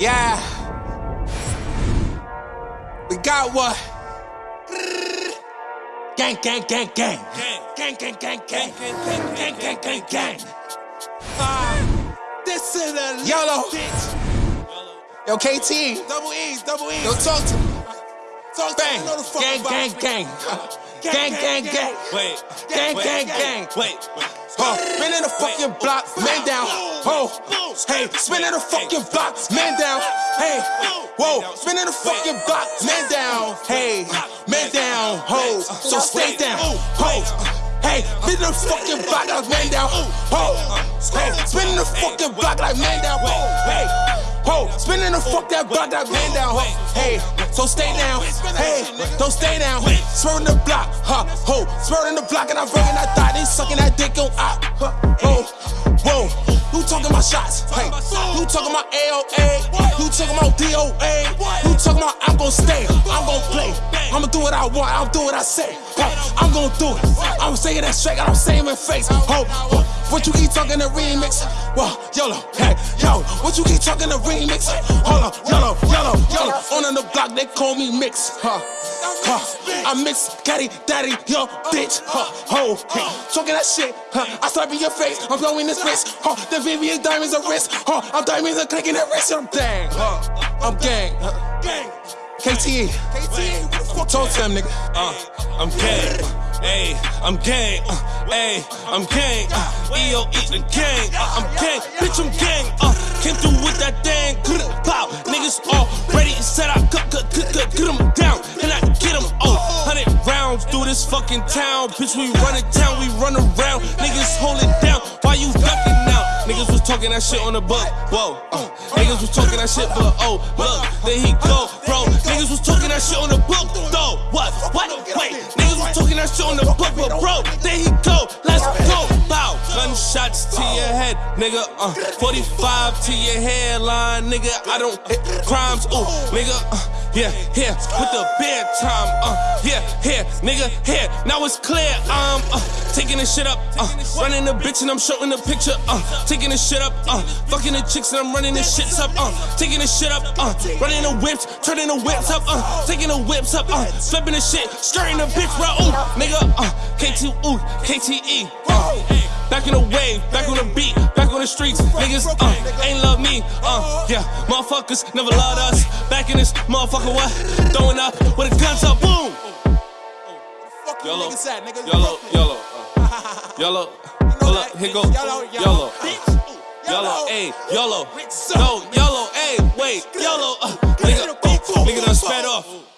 Yeah. We got what? Gang, gang, gang, gang. Gang, gang, gang, gang. Gang, gang, gang, gang. Ah, this is a yellow. Yo, KT. Double E's, double E's. Yo, talk to me. Talk to me. The Gang, gang, gang. Gang, gang, gang. Wait, Gang, gang, gang. wait. Huh, spinning the fucking block, man down. Oh, hey, spinning the fucking block, man down. Hey, whoa, spinning the fucking block, man down. Hey, man down, ho. So stay down, ho. Hey, spinning the fucking block like man down, ho. Hey, spinning the fucking block like man down, ho. Hey, ho, spinning the fuck that block like man down, ho. Hey, so stay down, hey, don't stay down. Swerving the block, ho. Swerving the block and I'm bringing that thought. They sucking that dick on up, huh, whoa, whoa. Who talking my shots? Hey, who talking my AOA? Who talking my DOA? Who talking about I'm gonna stay? I'm gonna play. I'ma do what I want. I'll do what I say. Huh, I'm gonna do it. I'm saying that straight. I'm saying in face. Ho, ho, what you keep talking the remix? Well, YOLO, hey, yo, what you keep talking the remix? Hold on, YOLO, YOLO, YOLO. On the block, they call me Mix. Huh, huh. I mix Caddy, Daddy, yo, bitch. Huh, ho, hey. Talking that shit. Huh, I slap in your face. I'm blowing this wrist. Huh, the Vivian diamonds are wrist. Huh, I'm diamonds are clicking that wrist. I'm dang. Huh, I'm gang. Huh, Gang. KTE. KT, what? Talk to them, nigga. Uh, I'm gang. Ayy, I'm gang. Uh, ayy, I'm gang. Uh, EO eat the gang. Uh, I'm gang. Bitch, I'm gang. Uh, came through with that. Good pow. Niggas all ready and set up. Cut, cut, cut, cut, get them down. And I get them all. Hundred rounds through this fucking town. Bitch, we run it town. We run around. Niggas hold it down. Why you ducking now? Niggas was talking that shit on the book. Whoa. Uh, niggas was talking that shit, but oh, look, there he go, bro. Niggas was talking that shit on the book, though. What? What? Shit on the book, but bro, there he go. Let's go. Bow. Gunshots to your head, nigga. Uh, 45 to your hairline, nigga. I don't crimes. Ooh, nigga. Uh, yeah, here with the bed time. Uh, yeah, here, nigga, here. Now it's clear. Um, uh, taking this shit up. Uh, running the bitch and I'm showing the picture. Uh, taking this shit up. Uh, fucking the chicks and I'm running this shits up. Uh, taking this shit up. Uh, running the whips, turning the whips up. Uh, taking the whips up. Uh, flipping the shit, skirting the bitch, bro. Ooh, nigga. Uh, KT, ooh, KTE. Uh, Back in the wave, back on the beat, the streets. Niggas uh, ain't love me. Uh, yeah, motherfuckers never loved us. Back in this motherfucker, what? Throwing up with the guns up, boom. Yellow, niggas at, nigga. yellow, yellow, uh, yellow. Pull up, here go, Yellow, yellow, uh, ayy, yellow. No, yellow, ayy, wait, yellow. Uh, nigga, oh, nigga done sped off.